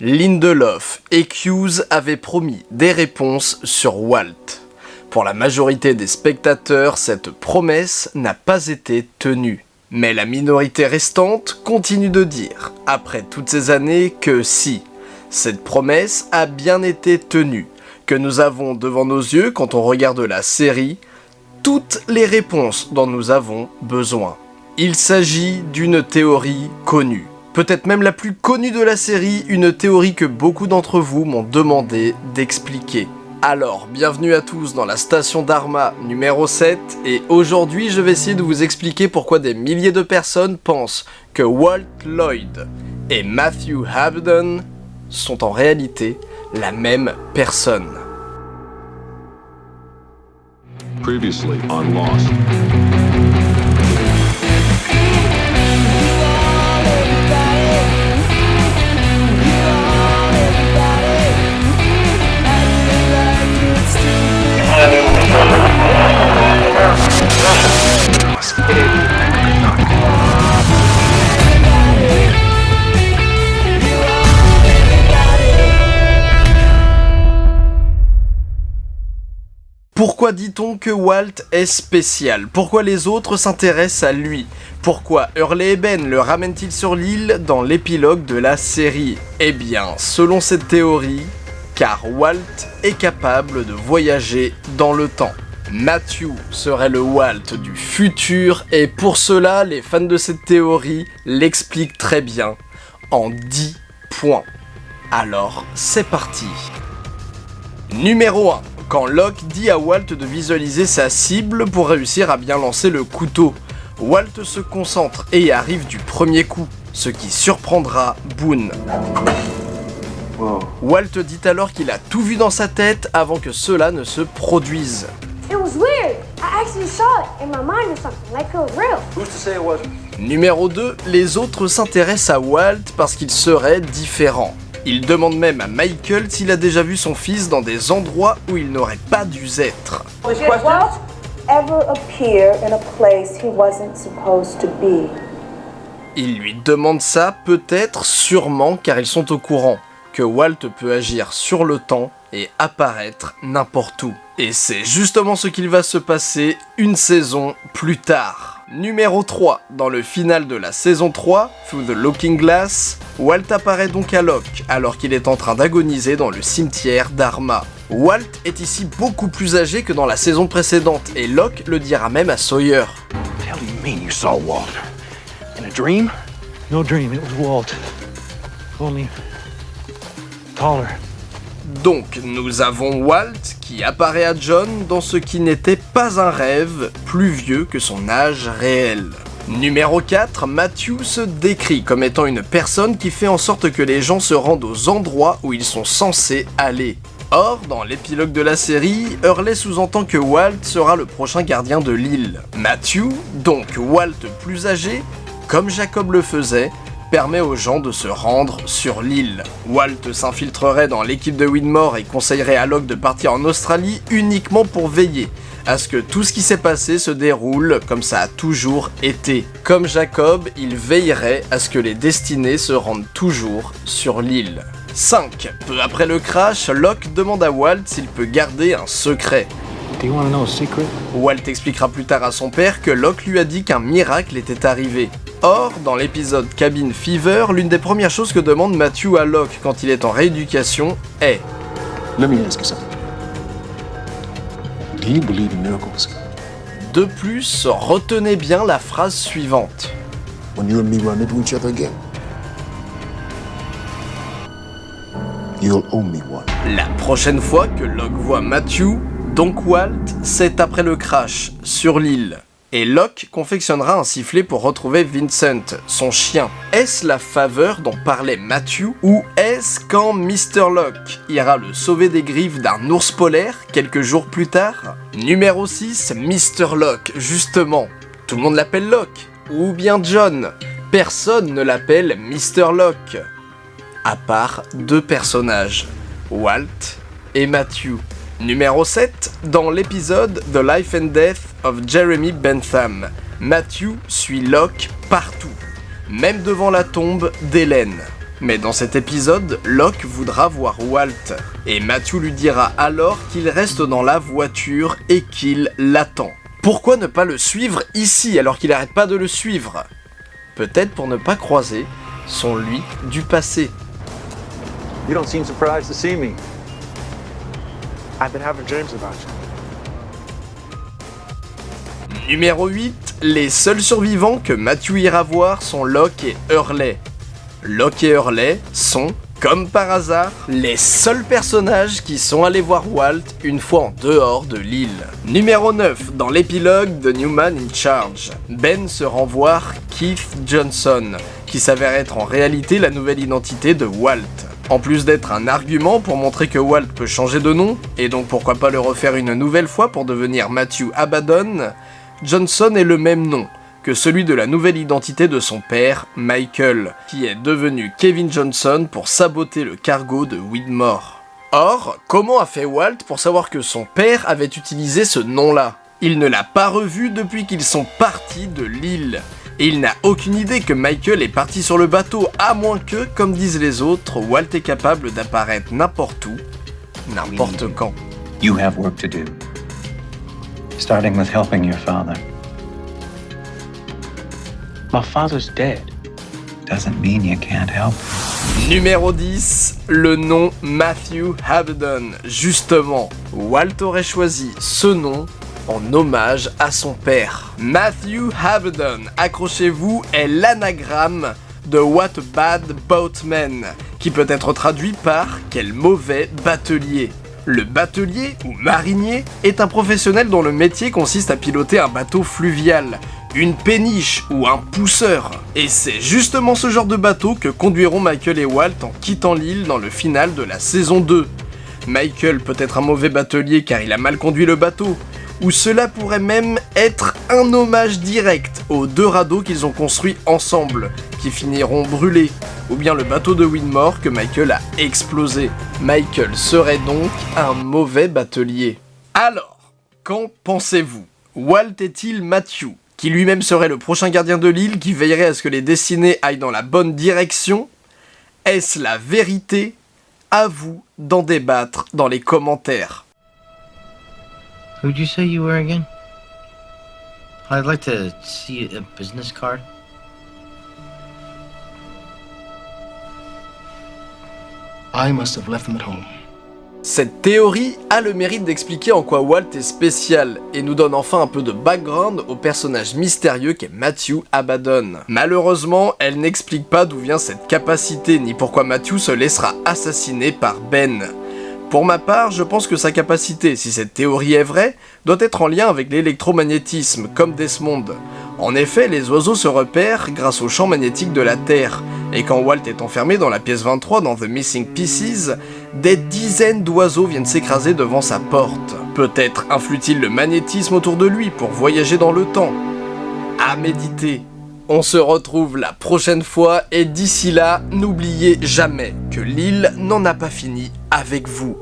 Lindelof et Hughes avaient promis des réponses sur Walt. Pour la majorité des spectateurs, cette promesse n'a pas été tenue. Mais la minorité restante continue de dire, après toutes ces années, que si, cette promesse a bien été tenue, que nous avons devant nos yeux quand on regarde la série, toutes les réponses dont nous avons besoin. Il s'agit d'une théorie connue peut-être même la plus connue de la série, une théorie que beaucoup d'entre vous m'ont demandé d'expliquer. Alors, bienvenue à tous dans la station Dharma numéro 7, et aujourd'hui je vais essayer de vous expliquer pourquoi des milliers de personnes pensent que Walt Lloyd et Matthew Habden sont en réalité la même personne. Previously on Lost. Pourquoi dit-on que Walt est spécial? Pourquoi les autres s'intéressent à lui? Pourquoi Hurley et Ben le ramènent-ils sur l'île dans l'épilogue de la série? Eh bien, selon cette théorie, car Walt est capable de voyager dans le temps. Matthew serait le Walt du futur et pour cela, les fans de cette théorie l'expliquent très bien en 10 points. Alors, c'est parti Numéro 1. Quand Locke dit à Walt de visualiser sa cible pour réussir à bien lancer le couteau, Walt se concentre et arrive du premier coup, ce qui surprendra Boone. Walt dit alors qu'il a tout vu dans sa tête avant que cela ne se produise. Numéro 2, les autres s'intéressent à Walt parce qu'il serait différent. Il demande même à Michael s'il a déjà vu son fils dans des endroits où il n'aurait pas dû être. Il lui demande ça peut-être sûrement car ils sont au courant que Walt peut agir sur le temps et apparaître n'importe où. Et c'est justement ce qu'il va se passer une saison plus tard. Numéro 3, dans le final de la saison 3, Through the Looking Glass, Walt apparaît donc à Locke alors qu'il est en train d'agoniser dans le cimetière d'Arma. Walt est ici beaucoup plus âgé que dans la saison précédente et Locke le dira même à Sawyer. Walt? In a dream? No dream, it was Walt. Only donc, nous avons Walt qui apparaît à John dans ce qui n'était pas un rêve, plus vieux que son âge réel. Numéro 4, Matthew se décrit comme étant une personne qui fait en sorte que les gens se rendent aux endroits où ils sont censés aller. Or, dans l'épilogue de la série, Hurley sous-entend que Walt sera le prochain gardien de l'île. Matthew, donc Walt plus âgé, comme Jacob le faisait, permet aux gens de se rendre sur l'île. Walt s'infiltrerait dans l'équipe de Winmore et conseillerait à Locke de partir en Australie uniquement pour veiller à ce que tout ce qui s'est passé se déroule comme ça a toujours été. Comme Jacob, il veillerait à ce que les destinés se rendent toujours sur l'île. 5. Peu après le crash, Locke demande à Walt s'il peut garder un secret. Walt expliquera plus tard à son père que Locke lui a dit qu'un miracle était arrivé. Or, dans l'épisode Cabin Fever, l'une des premières choses que demande Matthew à Locke quand il est en rééducation est De plus, retenez bien la phrase suivante. La prochaine fois que Locke voit Matthew, donc Walt, c'est après le crash, sur l'île et Locke confectionnera un sifflet pour retrouver Vincent, son chien. Est-ce la faveur dont parlait Matthew ou est-ce quand Mr. Locke ira le sauver des griffes d'un ours polaire quelques jours plus tard? Numéro 6, Mr. Locke, justement. Tout le monde l'appelle Locke. Ou bien John. Personne ne l'appelle Mr. Locke. À part deux personnages, Walt et Matthew. Numéro 7, dans l'épisode The Life and Death of Jeremy Bentham, Matthew suit Locke partout, même devant la tombe d'Hélène. Mais dans cet épisode, Locke voudra voir Walt, et Matthew lui dira alors qu'il reste dans la voiture et qu'il l'attend. Pourquoi ne pas le suivre ici alors qu'il arrête pas de le suivre? Peut-être pour ne pas croiser son lui du passé. I've. Numéro 8, les seuls survivants que Matthew ira voir sont Locke et Hurley. Locke et Hurley sont, comme par hasard, les seuls personnages qui sont allés voir Walt une fois en dehors de l'île. Numéro 9, dans l'épilogue de Newman in Charge, Ben se rend voir Keith Johnson, qui s'avère être en réalité la nouvelle identité de Walt. En plus d'être un argument pour montrer que Walt peut changer de nom, et donc pourquoi pas le refaire une nouvelle fois pour devenir Matthew Abaddon, Johnson est le même nom, que celui de la nouvelle identité de son père, Michael, qui est devenu Kevin Johnson pour saboter le cargo de Widmore. Or, comment a fait Walt pour savoir que son père avait utilisé ce nom-là? Il ne l'a pas revu depuis qu'ils sont partis de l'île. Et il n'a aucune idée que Michael est parti sur le bateau, à moins que, comme disent les autres, Walt est capable d'apparaître n'importe où, n'importe quand. You have work to do. Starting with helping your father. My father's dead. Doesn't mean you can't help. Numéro 10, le nom Matthew Abaddon. Justement, Walt aurait choisi ce nom en hommage à son père. Matthew Abaddon, accrochez-vous, est l'anagramme de What Bad Boatman, qui peut être traduit par Quel mauvais batelier. Le batelier, ou marinier, est un professionnel dont le métier consiste à piloter un bateau fluvial, une péniche ou un pousseur. Et c'est justement ce genre de bateau que conduiront Michael et Walt en quittant l'île dans le final de la saison 2. Michael peut être un mauvais batelier car il a mal conduit le bateau, ou cela pourrait même être un hommage direct aux deux radeaux qu'ils ont construits ensemble, qui finiront brûlés, ou bien le bateau de Winmore que Michael a explosé. Michael serait donc un mauvais batelier. Alors, qu'en pensez-vous? Walt est-il Matthew qui lui-même serait le prochain gardien de l'île qui veillerait à ce que les destinées aillent dans la bonne direction? Est-ce la vérité? À vous d'en débattre dans les commentaires. Who'd you say you were again? I'd like to see a business card. I must have left them at home. Cette théorie a le mérite d'expliquer en quoi Walt est spécial, et nous donne enfin un peu de background au personnage mystérieux qu'est Matthew Abaddon. Malheureusement, elle n'explique pas d'où vient cette capacité, ni pourquoi Matthew se laissera assassiner par Ben. Pour ma part, je pense que sa capacité, si cette théorie est vraie, doit être en lien avec l'électromagnétisme, comme Desmond. En effet, les oiseaux se repèrent grâce au champ magnétique de la Terre, et quand Walt est enfermé dans la pièce 23 dans The Missing Pieces, des dizaines d'oiseaux viennent s'écraser devant sa porte. Peut-être influe-t-il le magnétisme autour de lui pour voyager dans le temps. À méditer. On se retrouve la prochaine fois et d'ici là, n'oubliez jamais que l'île n'en a pas fini avec vous.